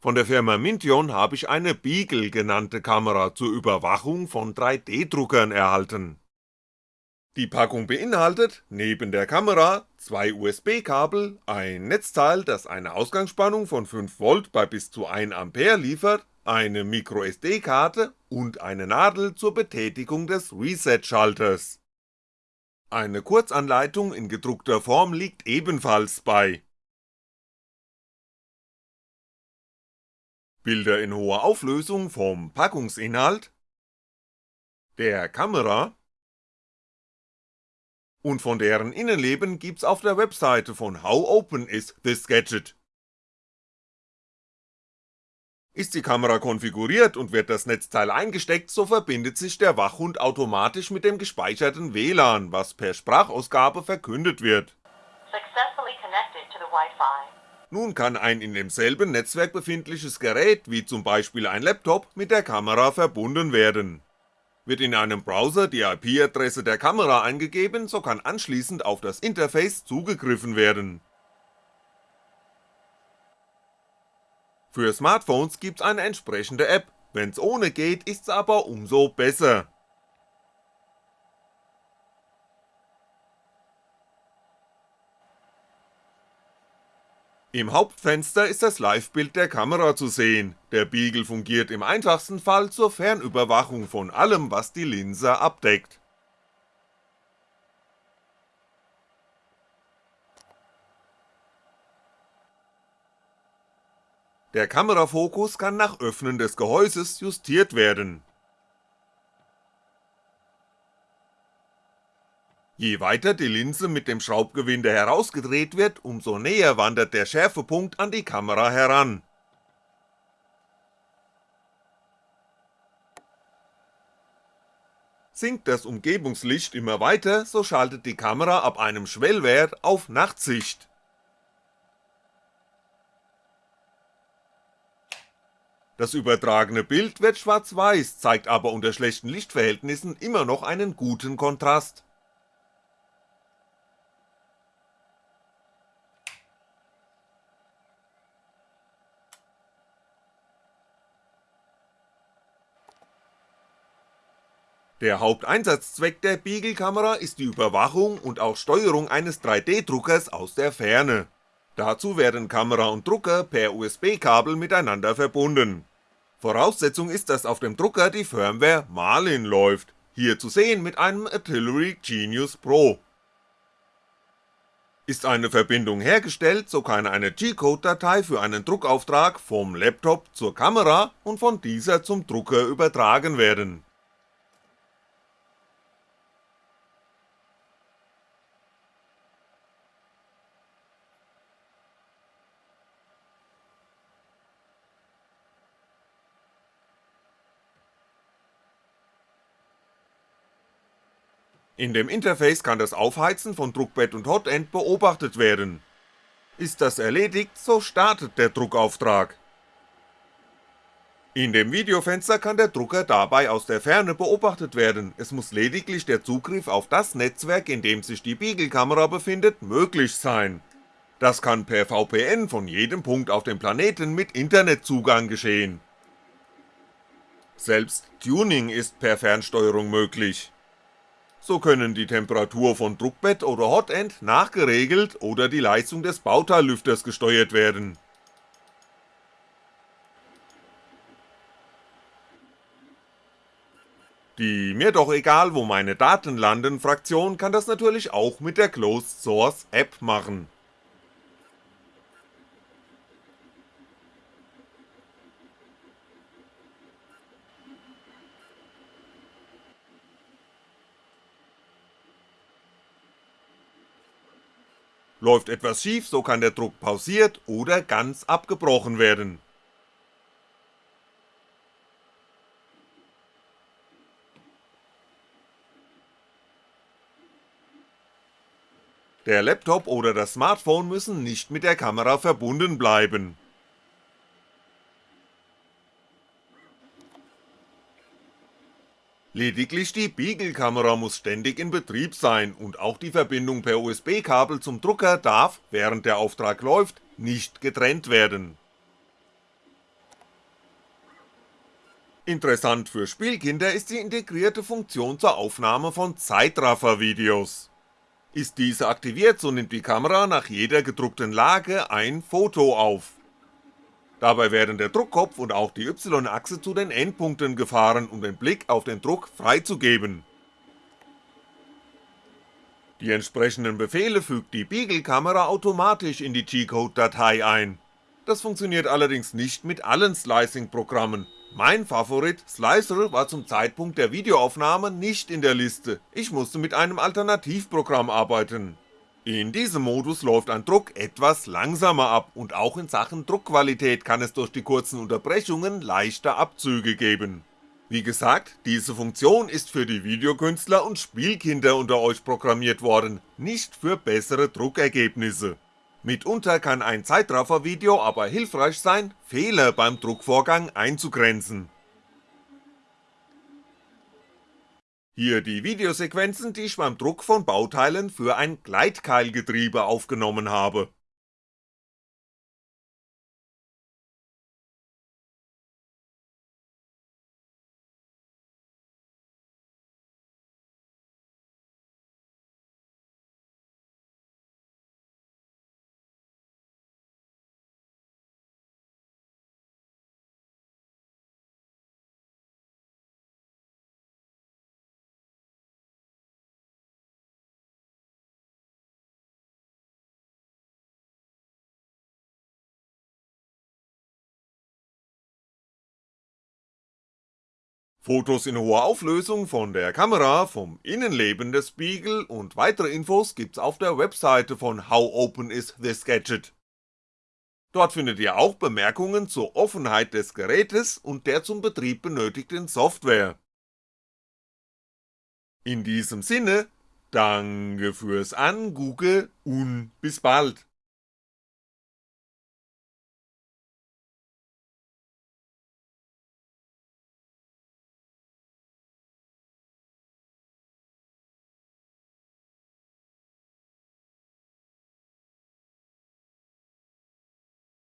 Von der Firma Mintion habe ich eine Beagle genannte Kamera zur Überwachung von 3D-Druckern erhalten. Die Packung beinhaltet, neben der Kamera, zwei USB-Kabel, ein Netzteil, das eine Ausgangsspannung von 5V bei bis zu 1A liefert, eine MicroSD-Karte und eine Nadel zur Betätigung des Reset-Schalters. Eine Kurzanleitung in gedruckter Form liegt ebenfalls bei Bilder in hoher Auflösung vom Packungsinhalt, der Kamera und von deren Innenleben gibt's auf der Webseite von How Open is this Gadget. Ist die Kamera konfiguriert und wird das Netzteil eingesteckt, so verbindet sich der Wachhund automatisch mit dem gespeicherten WLAN, was per Sprachausgabe verkündet wird. Nun kann ein in demselben Netzwerk befindliches Gerät, wie zum Beispiel ein Laptop, mit der Kamera verbunden werden. Wird in einem Browser die IP-Adresse der Kamera eingegeben, so kann anschließend auf das Interface zugegriffen werden. Für Smartphones gibt's eine entsprechende App, wenn's ohne geht, ist's aber umso besser. Im Hauptfenster ist das Livebild der Kamera zu sehen, der Beagle fungiert im einfachsten Fall zur Fernüberwachung von allem, was die Linse abdeckt. Der Kamerafokus kann nach Öffnen des Gehäuses justiert werden Je weiter die Linse mit dem Schraubgewinde herausgedreht wird, umso näher wandert der Schärfepunkt an die Kamera heran. Sinkt das Umgebungslicht immer weiter, so schaltet die Kamera ab einem Schwellwert auf Nachtsicht. Das übertragene Bild wird schwarz-weiß, zeigt aber unter schlechten Lichtverhältnissen immer noch einen guten Kontrast. Der Haupteinsatzzweck der Beagle-Kamera ist die Überwachung und auch Steuerung eines 3D-Druckers aus der Ferne. Dazu werden Kamera und Drucker per USB-Kabel miteinander verbunden. Voraussetzung ist, dass auf dem Drucker die Firmware Marlin läuft, hier zu sehen mit einem Artillery Genius Pro. Ist eine Verbindung hergestellt, so kann eine G-Code-Datei für einen Druckauftrag vom Laptop zur Kamera und von dieser zum Drucker übertragen werden In dem Interface kann das Aufheizen von Druckbett und Hotend beobachtet werden. Ist das erledigt, so startet der Druckauftrag. In dem Videofenster kann der Drucker dabei aus der Ferne beobachtet werden, es muss lediglich der Zugriff auf das Netzwerk, in dem sich die Beagle-Kamera befindet, möglich sein. Das kann per VPN von jedem Punkt auf dem Planeten mit Internetzugang geschehen. Selbst Tuning ist per Fernsteuerung möglich so können die Temperatur von Druckbett oder Hotend nachgeregelt oder die Leistung des Bauteillüfters gesteuert werden. Die mir doch egal wo meine Daten landen Fraktion kann das natürlich auch mit der Closed Source App machen Läuft etwas schief, so kann der Druck pausiert oder ganz abgebrochen werden. Der Laptop oder das Smartphone müssen nicht mit der Kamera verbunden bleiben Lediglich die Beagle-Kamera muss ständig in Betrieb sein und auch die Verbindung per USB-Kabel zum Drucker darf, während der Auftrag läuft, nicht getrennt werden. Interessant für Spielkinder ist die integrierte Funktion zur Aufnahme von Zeitraffer-Videos. Ist diese aktiviert, so nimmt die Kamera nach jeder gedruckten Lage ein Foto auf. Dabei werden der Druckkopf und auch die Y-Achse zu den Endpunkten gefahren, um den Blick auf den Druck freizugeben. Die entsprechenden Befehle fügt die Beagle-Kamera automatisch in die G-Code-Datei ein. Das funktioniert allerdings nicht mit allen Slicing-Programmen, mein Favorit Slicer war zum Zeitpunkt der Videoaufnahme nicht in der Liste, ich musste mit einem Alternativprogramm arbeiten. In diesem Modus läuft ein Druck etwas langsamer ab und auch in Sachen Druckqualität kann es durch die kurzen Unterbrechungen leichte Abzüge geben. Wie gesagt, diese Funktion ist für die Videokünstler und Spielkinder unter euch programmiert worden, nicht für bessere Druckergebnisse. Mitunter kann ein Zeitraffer-Video aber hilfreich sein, Fehler beim Druckvorgang einzugrenzen. Hier die Videosequenzen, die ich beim Druck von Bauteilen für ein Gleitkeilgetriebe aufgenommen habe Fotos in hoher Auflösung von der Kamera, vom Innenleben des Beagle und weitere Infos gibt's auf der Webseite von How Open is this Gadget. Dort findet ihr auch Bemerkungen zur Offenheit des Gerätes und der zum Betrieb benötigten Software. In diesem Sinne, danke fürs Angucken und bis bald.